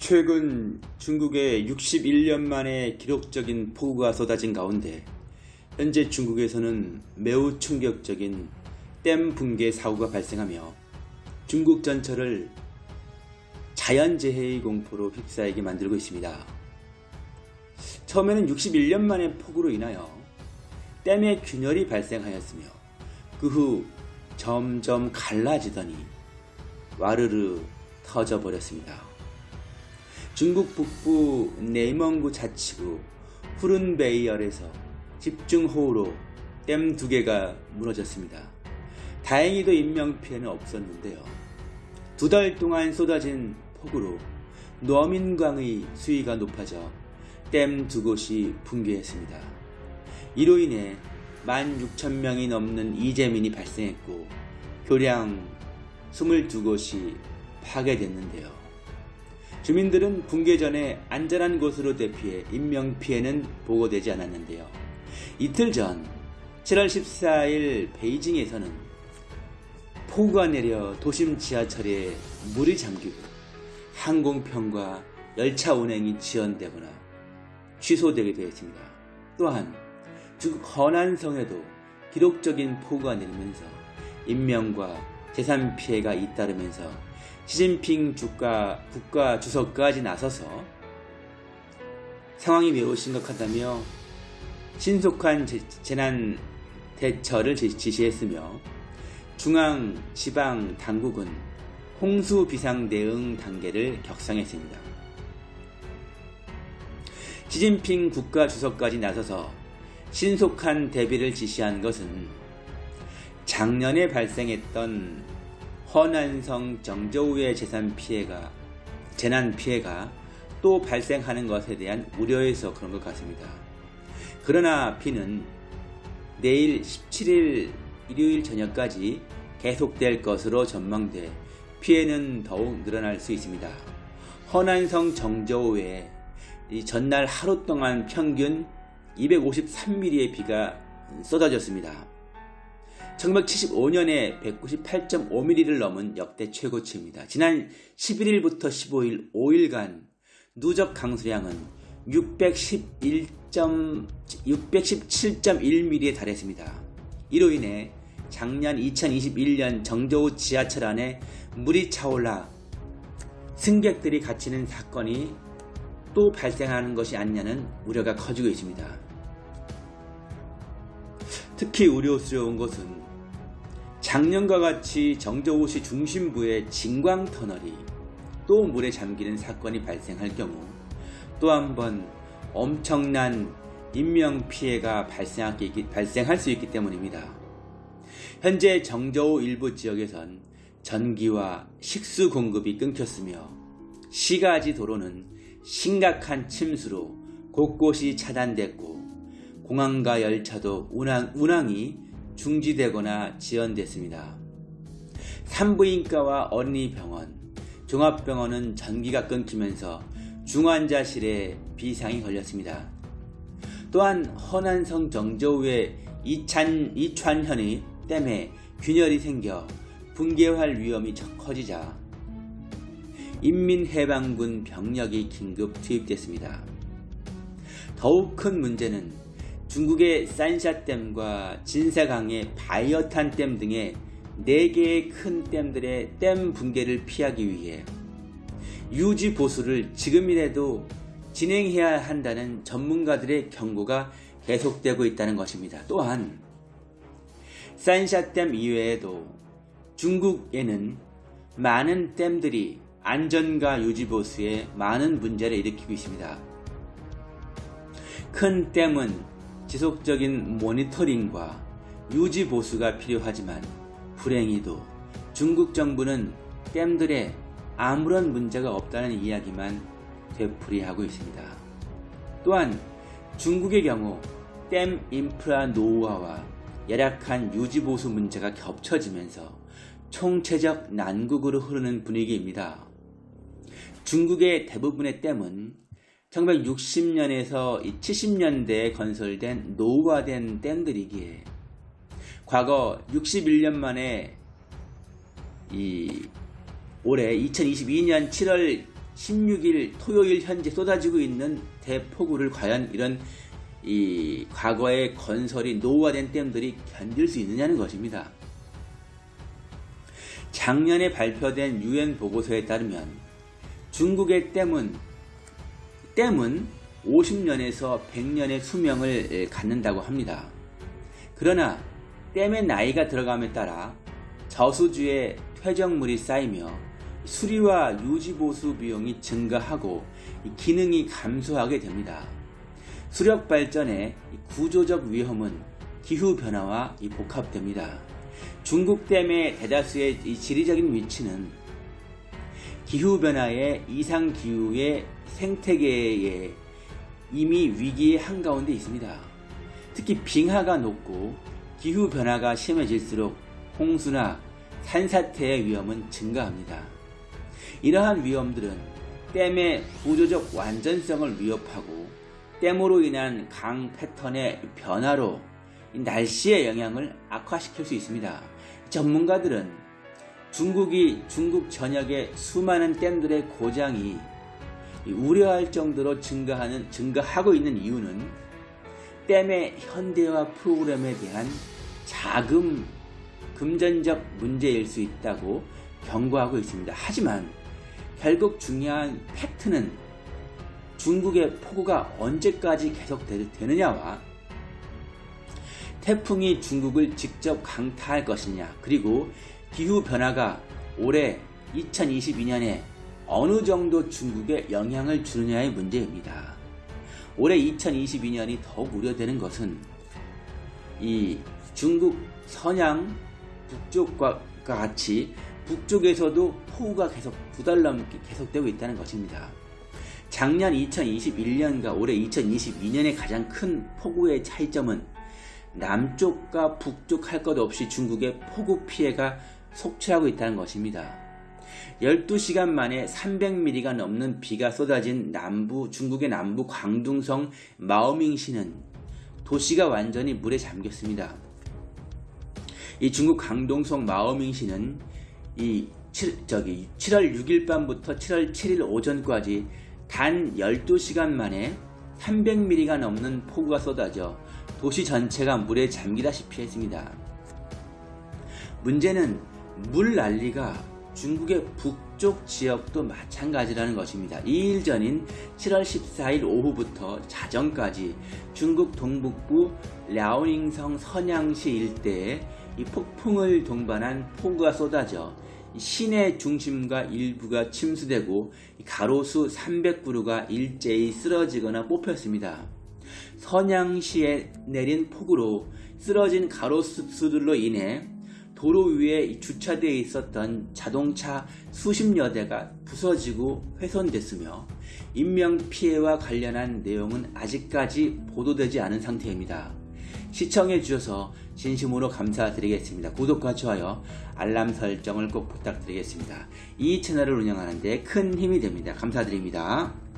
최근 중국에 61년 만에 기록적인 폭우가 쏟아진 가운데 현재 중국에서는 매우 충격적인 댐 붕괴 사고가 발생하며 중국 전철을 자연재해의 공포로 휩싸이게 만들고 있습니다. 처음에는 61년 만에 폭우로 인하여 댐에 균열이 발생하였으며 그 후 점점 갈라지더니 와르르 터져버렸습니다. 중국 북부 네이멍구 자치구 후른베이얼에서 집중호우로 댐 두 개가 무너졌습니다. 다행히도 인명피해는 없었는데요. 두 달 동안 쏟아진 폭우로 노민강의 수위가 높아져 댐 두 곳이 붕괴했습니다. 이로 인해 16,000명이 넘는 이재민이 발생했고 교량 22곳이 파괴됐는데요. 주민들은 붕괴 전에 안전한 곳으로 대피해 인명피해는 보고되지 않았는데요. 이틀 전 7월 14일 베이징에서는 폭우가 내려 도심 지하철에 물이 잠기고 항공편과 열차 운행이 지연되거나 취소되게 되었습니다. 또한 중국 허난성에도 기록적인 폭우가 내리면서 인명과 재산 피해가 잇따르면서 시진핑 주가, 국가 주석까지 나서서 상황이 매우 심각하다며 신속한 재난 대처를 지시했으며 중앙, 지방 당국은 홍수 비상 대응 단계를 격상했습니다. 시진핑 국가 주석까지 나서서 신속한 대비를 지시한 것은 작년에 발생했던 허난성 정저우의 재산 피해가 재난 피해가 또 발생하는 것에 대한 우려에서 그런 것 같습니다. 그러나 비는 내일 17일 일요일 저녁까지 계속될 것으로 전망돼 피해는 더욱 늘어날 수 있습니다. 허난성 정저우에 전날 하루 동안 평균 253mm의 비가 쏟아졌습니다. 1975년에 198.5mm를 넘은 역대 최고치입니다. 지난 11일부터 15일 5일간 누적 강수량은 611. 617.1mm에 달했습니다. 이로 인해 작년 2021년 정저우 지하철 안에 물이 차올라 승객들이 갇히는 사건이 또 발생하는 것이 아니냐는 우려가 커지고 있습니다. 특히 우려스러운 것은 작년과 같이 정저우시 중심부의 진광터널이 또 물에 잠기는 사건이 발생할 경우 또 한 번 엄청난 인명피해가 발생할 수 있기 때문입니다. 현재 정저우 일부 지역에선 전기와 식수 공급이 끊겼으며 시가지 도로는 심각한 침수로 곳곳이 차단됐고 공항과 열차도 운항, 운항이 중지되거나 지연됐습니다. 산부인과와 어린이병원, 종합병원은 전기가 끊기면서 중환자실에 비상이 걸렸습니다. 또한 허난성 정저우의 이찬, 이川현이 댐에 균열이 생겨 붕괴할 위험이 커지자 인민해방군 병력이 긴급 투입됐습니다. 더욱 큰 문제는 중국의 산샤댐과 진사강의 바이어탄댐 등의 4개의 큰 댐들의 댐 붕괴를 피하기 위해 유지 보수를 지금이라도 진행해야 한다는 전문가들의 경고가 계속되고 있다는 것입니다. 또한 산샤댐 이외에도 중국에는 많은 댐들이 안전과 유지 보수에 많은 문제를 일으키고 있습니다. 큰 댐은 지속적인 모니터링과 유지 보수가 필요하지만 불행히도 중국 정부는 댐들의 아무런 문제가 없다는 이야기만 되풀이하고 있습니다. 또한 중국의 경우 댐 인프라 노후화와 열악한 유지보수 문제가 겹쳐지면서 총체적 난국으로 흐르는 분위기입니다. 중국의 대부분의 댐은 1960년에서 70년대에 건설된 노후화된 댐들이기에 과거 61년 만에 이 올해 2022년 7월 16일 토요일 현재 쏟아지고 있는 대폭우를 과연 이런 이 과거의 건설이 노후화된 댐들이 견딜 수 있느냐는 것입니다. 작년에 발표된 유엔 보고서에 따르면 중국의 댐은 댐은 50년에서 100년의 수명을 갖는다고 합니다. 그러나 댐의 나이가 들어감에 따라 저수지에 퇴적물이 쌓이며 수리와 유지보수 비용이 증가하고 기능이 감소하게 됩니다. 수력 발전의 구조적 위험은 기후변화와 복합됩니다. 중국 댐의 대다수의 지리적인 위치는 기후변화의 이상기후의 생태계에 이미 위기의 한가운데 있습니다. 특히 빙하가 높고 기후변화가 심해질수록 홍수나 산사태의 위험은 증가합니다. 이러한 위험들은 댐의 구조적 완전성을 위협하고 댐으로 인한 강 패턴의 변화로 날씨의 영향을 악화시킬 수 있습니다. 전문가들은 중국이 중국 전역의 수많은 댐들의 고장이 우려할 정도로 증가하는 증가하고 있는 이유는 댐의 현대화 프로그램에 대한 자금 금전적 문제일 수 있다고 경고하고 있습니다. 하지만 결국 중요한 팩트는 중국의 폭우가 언제까지 계속되느냐와 태풍이 중국을 직접 강타할 것이냐 그리고 기후변화가 올해 2022년에 어느 정도 중국에 영향을 주느냐의 문제입니다. 올해 2022년이 더욱 우려되는 것은 이 중국 서양 북쪽과 같이 북쪽에서도 폭우가 계속 두 달 넘게 계속되고 있다는 것입니다. 작년 2021년과 올해 2022년의 가장 큰 폭우의 차이점은 남쪽과 북쪽 할 것 없이 중국의 폭우 피해가 속출하고 있다는 것입니다. 12시간 만에 300mm가 넘는 비가 쏟아진 남부 중국의 남부 광둥성 마오밍시는 도시가 완전히 물에 잠겼습니다. 이 중국 광동성 마오밍시는 이 7, 저기 7월 6일 밤부터 7월 7일 오전까지 단 12시간 만에 300mm가 넘는 폭우가 쏟아져 도시 전체가 물에 잠기다시피 했습니다. 문제는 물 난리가 중국의 북쪽 지역도 마찬가지라는 것입니다. 2일 전인 7월 14일 오후부터 자정까지 중국 동북부 랴오닝성 선양시 일대에 이 폭풍을 동반한 폭우가 쏟아져 시내 중심과 일부가 침수되고 가로수 300그루가 일제히 쓰러지거나 뽑혔습니다. 선양시에 내린 폭우로 쓰러진 가로수들로 인해 도로 위에 주차되어 있었던 자동차 수십여 대가 부서지고 훼손됐으며 인명피해와 관련한 내용은 아직까지 보도되지 않은 상태입니다. 시청해 주셔서 진심으로 감사드리겠습니다. 구독과 좋아요, 알람 설정을 꼭 부탁드리겠습니다. 이 채널을 운영하는데 큰 힘이 됩니다. 감사드립니다.